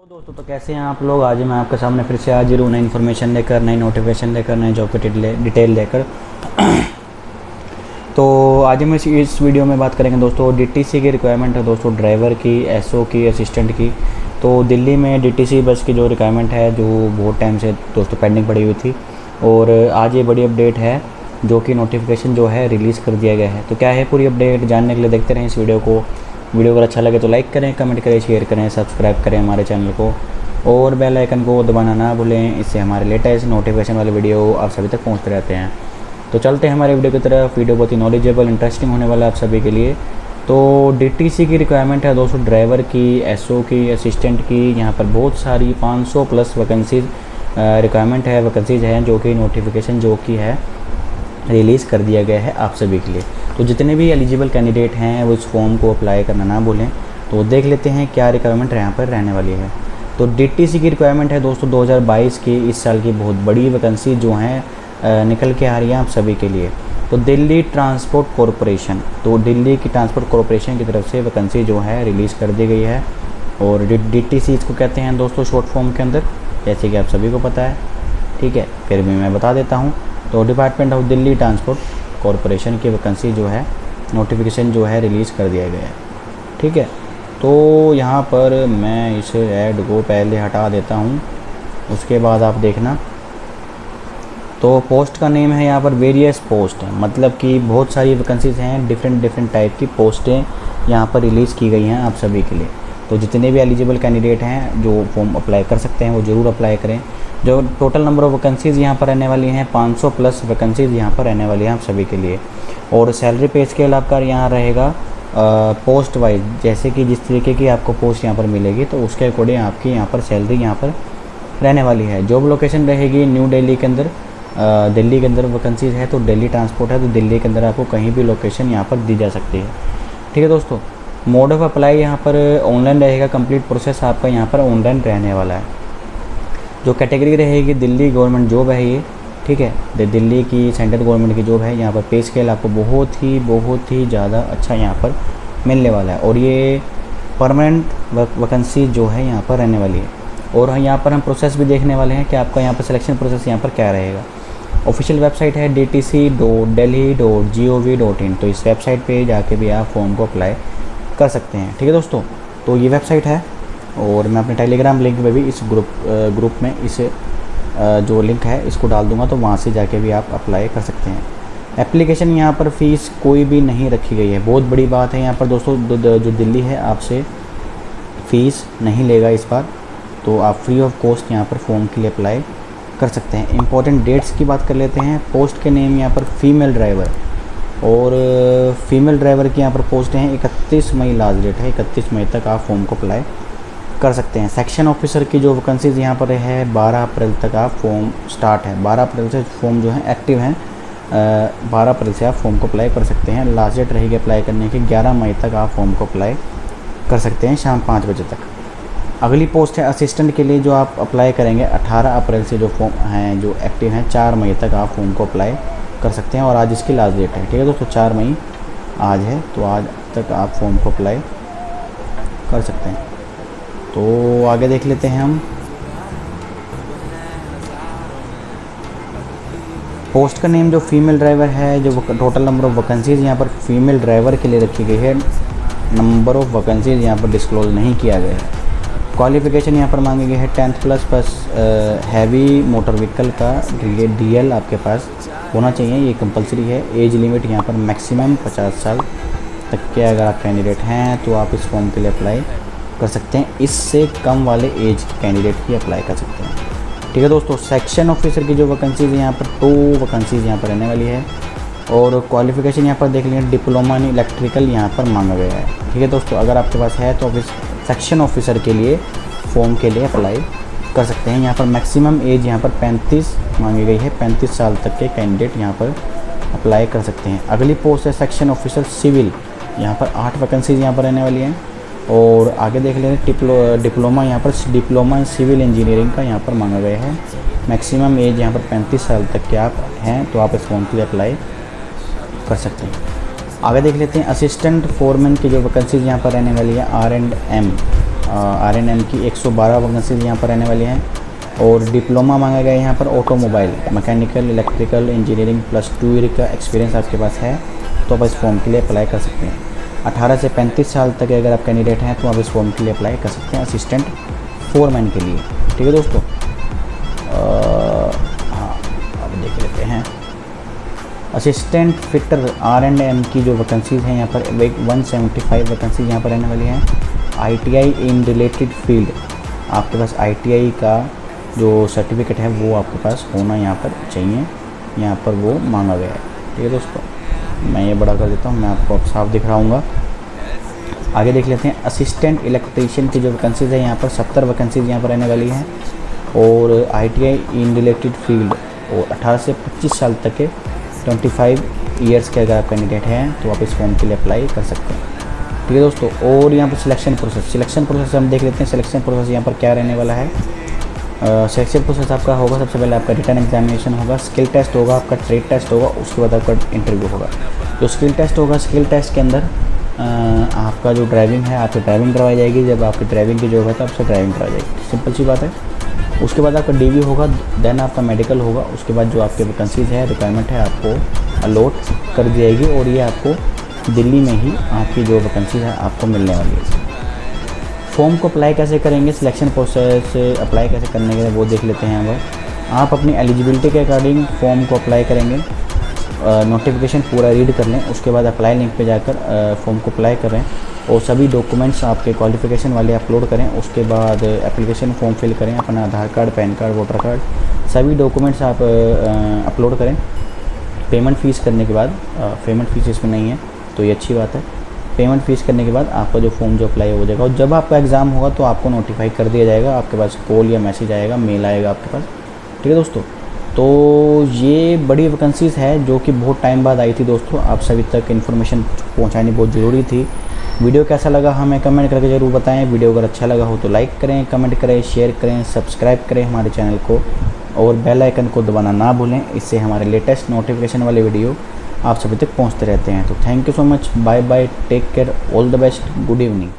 तो दोस्तों तो कैसे हैं आप लोग? आज मैं आपके सामने फिर से हाजिर हूँ नई इन्फॉर्मेशन लेकर, नई नोटिफिकेशन लेकर नए जॉब की डिटेल लेकर। तो आज हम इस इस वीडियो में बात करेंगे दोस्तों डीटीसी की रिक्वायरमेंट है दोस्तों ड्राइवर की एसओ की असिस्टेंट की। तो दिल्ली में डीटीसी बस की जो रिक्वायरमेंट है, जो बहुत टाइम से दोस्तों पेंडिंग पड़ी हुई थी, और आज ये बड़ी अपडेट है, जो कि नोटिफिकेशन जो है रिलीज़ कर दिया गया है। तो क्या है पूरी अपडेट जानने के लिए देखते रहें इस वीडियो को। वीडियो अगर अच्छा लगे तो लाइक करें, कमेंट करें, शेयर करें, सब्सक्राइब करें हमारे चैनल को। और बेल आइकन को दबाना ना भूलें, इससे हमारे लेटेस्ट नोटिफिकेशन वाले वीडियो आप सभी तक पहुँचते रहते हैं। तो चलते हैं हमारे वीडियो की तरफ़। वीडियो बहुत ही नॉलेजेबल इंटरेस्टिंग होने वाला है आप सभी के लिए। तो डीटीसी की रिक्वायरमेंट है दोस्तों ड्राइवर की एसओ की असिस्टेंट की, यहाँ पर बहुत सारी 500 प्लस वैकेंसीज रिक्वायरमेंट है वैकेंसीज हैं जो कि नोटिफिकेशन जो की है। रिलीज़ कर दिया गया है आप सभी के लिए। तो जितने भी एलिजिबल कैंडिडेट हैं, वो इस फॉर्म को अप्लाई करना ना भूलें। तो देख लेते हैं क्या रिक्वायरमेंट यहाँ पर रहने वाली है। तो डीटीसी की रिक्वायरमेंट है दोस्तों 2022 की, इस साल की बहुत बड़ी वैकेंसी जो हैं निकल के आ रही हैं आप सभी के लिए। तो दिल्ली ट्रांसपोर्ट कॉरपोरेशन तो दिल्ली की ट्रांसपोर्ट कॉरपोरेशन की तरफ़ से वैकेंसी जो है रिलीज़ कर दी गई है। और डी इसको कहते हैं दोस्तों शॉर्ट फॉर्म के अंदर, जैसे कि आप सभी को पता है। ठीक है, फिर भी मैं बता देता हूँ। तो department of Delhi transport corporation की वैकेंसी जो है नोटिफिकेशन जो है रिलीज़ कर दिया गया है। ठीक है? तो यहाँ पर मैं इस ऐड को पहले हटा देता हूँ, उसके बाद आप देखना। तो पोस्ट का नेम है यहाँ पर वेरियस पोस्ट है मतलब कि बहुत सारी वैकेंसीज़ हैं डिफरेंट डिफरेंट टाइप की पोस्टें यहाँ पर रिलीज़ की गई हैं आप सभी के लिए। तो जितने भी एलिजिबल कैंडिडेट हैं, जो फॉर्म अप्लाई कर सकते हैं, वो ज़रूर अप्लाई करें। जो टोटल नंबर ऑफ़ वैकेंसीज़ यहाँ पर रहने वाली हैं 500 प्लस वैकेंसीज़ यहाँ पर रहने वाली हैं आप सभी के लिए। और सैलरी पे स्केल आपका यहाँ रहेगा पोस्ट वाइज जैसे कि जिस तरीके की आपको पोस्ट यहाँ पर मिलेगी तो उसके अकॉर्डिंग आपकी यहाँ पर सैलरी यहाँ पर रहने वाली है। जॉब लोकेशन रहेगी न्यू दिल्ली के अंदर दिल्ली के अंदर वैकेंसीज़ है तो दिल्ली ट्रांसपोर्ट है तो दिल्ली के अंदर आपको कहीं भी लोकेशन यहाँ पर दी जा सकती है। ठीक है दोस्तों? मोड ऑफ़ अप्लाई यहाँ पर ऑनलाइन रहेगा कंप्लीट प्रोसेस आपका यहाँ पर ऑनलाइन रहने वाला है। जो कैटेगरी रहेगी दिल्ली गवर्नमेंट जॉब है ये, ठीक है? दिल्ली की सेंट्रल गवर्नमेंट की जॉब है, यहाँ पर पे स्केल आपको बहुत ही बहुत ही ज़्यादा अच्छा यहाँ पर मिलने वाला है। और ये परमानेंट वैकेंसी जो है यहाँ पर रहने वाली है। और यहाँ पर हम प्रोसेस भी देखने वाले हैं कि आपका यहाँ पर सिलेक्शन प्रोसेस यहाँ पर क्या रहेगा। ऑफिशियल वेबसाइट है D T C dot Delhi dot G O V dot in तो इस वेबसाइट पे जाके भी आप फॉर्म को अप्लाई कर सकते हैं। ठीक है दोस्तों? तो ये वेबसाइट है और मैं अपने टेलीग्राम लिंक में भी इस ग्रुप ग्रुप में इस जो लिंक है, इसको डाल दूँगा तो वहाँ से जाके भी आप अप्लाई कर सकते हैं। एप्लीकेशन यहाँ पर फ़ीस कोई भी नहीं रखी गई है। बहुत बड़ी बात है यहाँ पर दोस्तों जो दिल्ली है, आपसे फ़ीस नहीं लेगा इस बार तो आप फ्री ऑफ़ कॉस्ट यहाँ पर फॉर्म के लिए अप्लाई कर सकते हैं। इंपॉर्टेंट डेट्स की बात कर लेते हैं। पोस्ट के नेम यहाँ पर फीमेल ड्राइवर और फीमेल ड्राइवर की यहाँ पर पोस्ट हैं इकतीस मई लास्ट डेट है। इकतीस मई तक आप फॉर्म को अप्लाई कर सकते हैं। सेक्शन ऑफिसर की जो वैकेंसीज़ यहाँ पर है 12 अप्रैल तक आप फॉर्म स्टार्ट है। 12 अप्रैल से फॉर्म जो है एक्टिव हैं बारह अप्रैल से आप फॉर्म को अप्लाई कर सकते हैं। लास्ट डेट रहेगी अप्लाई करने की 11 मई तक आप फॉर्म को अप्लाई कर सकते हैं शाम पाँच बजे तक। अगली पोस्ट है असिस्टेंट के लिए जो आप अप्लाई करेंगे 18 अप्रैल से जो फॉर्म हैं, जो एक्टिव हैं, चार मई तक आप फॉर्म को अप्लाई कर सकते हैं और आज इसकी लास्ट डेट है, ठीक है दोस्तों? चार मई आज है तो आज तक आप फॉर्म को अप्लाई कर सकते हैं। तो आगे देख लेते हैं हम। पोस्ट का नेम जो फीमेल ड्राइवर है, जो टोटल नंबर ऑफ़ वैकेंसीज़ यहाँ पर फीमेल ड्राइवर के लिए रखी गई है नंबर ऑफ़ वैकेंसीज़ यहाँ पर डिस्क्लोज नहीं किया गया है। क्वालिफ़िकेशन यहाँ पर मांगी गई है tenth plus plus heavy motor vehicle का डी एल आपके पास। होना चाहिए, ये कंपलसरी है। एज लिमिट यहाँ पर मैक्सिमम 50 साल तक के अगर आप कैंडिडेट हैं तो आप इस फॉर्म के लिए अप्लाई कर सकते हैं। इससे कम वाले एज के कैंडिडेट ही अप्लाई कर सकते हैं। ठीक है दोस्तों सेक्शन ऑफिसर की जो वैकेंसीज़ यहाँ पर टू वैकेंसीज़ यहाँ पर रहने वाली है। और क्वालिफिकेशन यहाँ पर देख लेंगे डिप्लोमा इन इलेक्ट्रिकल यहाँ पर मांगा गया है। ठीक है दोस्तों, अगर आपके पास है तो ऑफ़िस सेक्शन ऑफिसर के लिए फॉर्म के लिए अप्लाई कर सकते हैं। यहाँ पर मैक्सिमम एज यहाँ पर 35 मांगी गई है। 35 साल तक के कैंडिडेट यहाँ पर अप्लाई कर सकते हैं। अगली पोस्ट है सेक्शन ऑफिसर सिविल यहाँ पर आठ वैकेंसीज यहाँ पर रहने वाली हैं। और आगे देख लें डिप्लो डिप्लोमा यहाँ पर डिप्लोमा सिविल इंजीनियरिंग का यहाँ पर मांगा गया है। मैक्सिमम एज यहाँ पर 35 साल तक के आप हैं तो आप इस फॉर्म के लिए अप्लाई कर सकते हैं। आगे देख लेते हैं असिस्टेंट फोरमैन की जो वैकेंसीज यहाँ पर रहने वाली है R and M R N M की 112 वैकेंसीज यहाँ पर रहने वाली हैं और डिप्लोमा मांगा गया है यहाँ पर automobile, mechanical, electrical, engineering plus two year का एक्सपीरियंस आपके पास है तो आप इस फॉर्म के लिए अप्लाई कर सकते हैं। 18 से 35 साल तक अगर आप कैंडिडेट हैं तो आप इस फॉर्म के लिए अप्लाई कर सकते हैं असिस्टेंट फोरमैन के लिए। ठीक है दोस्तों? हाँ अब देख लेते हैं। Assistant fitter R and M की जो वैकेंसीज़ हैं यहाँ पर वन सेवेंटी फाइव वैकेंसीज यहाँ पर रहने वाली हैं। आईटीआई इन रिलेटेड फ़ील्ड आपके पास आईटीआई का जो सर्टिफिकेट है, वो आपके पास होना यहाँ पर चाहिए। यहाँ पर वो मांगा गया है। ठीक है दोस्तों, मैं ये बड़ा कर देता हूँ, मैं आपको अब साफ़ दिख रहा आगे देख लेते हैं असिस्टेंट इलेक्ट्रीशियन की जो वैकेंसीज़ है, यहाँ पर सत्तर वैकेंसीज़ यहाँ पर रहने वाली हैं। और आईटीआई इन रिलेटेड फ़ील्ड और 18 से 25 साल तक के 25 ईयर्स के अगर आप कैंडिडेट हैं तो आप इस फॉर्म के लिए अप्लाई कर सकते हैं। ठीक है दोस्तों, और यहाँ पर सिलेक्शन प्रोसेस सिलेक्शन प्रोसेस हम देख लेते हैं सिलेक्शन प्रोसेस यहाँ पर क्या रहने वाला है। सेक्शन प्रोसेस आपका होगा, सबसे पहले आपका रिटर्न एग्जामिनेशन होगा स्किल टेस्ट होगा, आपका ट्रेड टेस्ट होगा, उसके बाद आपका इंटरव्यू होगा। जो स्किल टेस्ट होगा स्किल टेस्ट के अंदर आपका जो ड्राइविंग है, आपकी ड्राइविंग करवाई जाएगी, जब आपकी ड्राइविंग की जॉब है तो आपसे ड्राइविंग करवाई जाएगी। सिंपल सी बात है। उसके बाद आपका डीवी होगा देन आपका मेडिकल होगा, उसके बाद जो आपके वैकेंसीज़ है रिक्वायरमेंट है, आपको अलॉट कर दी जाएगी, और ये आपको दिल्ली में ही आपकी जो वैकेंसी है, आपको मिलने वाली है। फॉर्म को अप्लाई कैसे करेंगे? सिलेक्शन प्रोसेस अप्लाई कैसे करने के वो देख लेते हैं अगर आप अपनी एलिजिबिलिटी के अकॉर्डिंग फॉर्म को अप्लाई करेंगे। नोटिफिकेशन पूरा रीड कर लें, उसके बाद अप्लाई लिंक पे जाकर फॉर्म को अप्लाई करें और सभी डॉक्यूमेंट्स आपके क्वालिफिकेशन वाले अपलोड करें। उसके बाद एप्लीकेशन फॉर्म फिल करें, अपना Aadhaar card, PAN card voter card सभी डॉक्यूमेंट्स आप अपलोड करें। पेमेंट फ़ीस करने के बाद पेमेंट फ़ीस इसमें नहीं है। तो ये अच्छी बात है। पेमेंट फ़ीस करने के बाद आपका जो फॉर्म जो अप्लाई हो जाएगा। और जब आपका एग्ज़ाम होगा तो आपको नोटिफाई कर दिया जाएगा। आपके पास कॉल या मैसेज आएगा मेल आएगा आपके पास। ठीक है दोस्तों? तो ये बड़ी वैकेंसीज़ है, जो कि बहुत टाइम बाद आई थी दोस्तों। आप सभी तक इन्फॉर्मेशन पहुँचानी बहुत ज़रूरी थी। वीडियो कैसा लगा, हमें कमेंट करके ज़रूर बताएँ। वीडियो अगर अच्छा लगा हो तो लाइक करें कमेंट करें शेयर करें सब्सक्राइब करें हमारे चैनल को। और बेल आइकन को दबाना ना भूलें। इससे हमारे लेटेस्ट नोटिफिकेशन वाले वीडियो आप सभी तक पहुँचते रहते हैं। तो thank you so much bye bye take care all the best good evening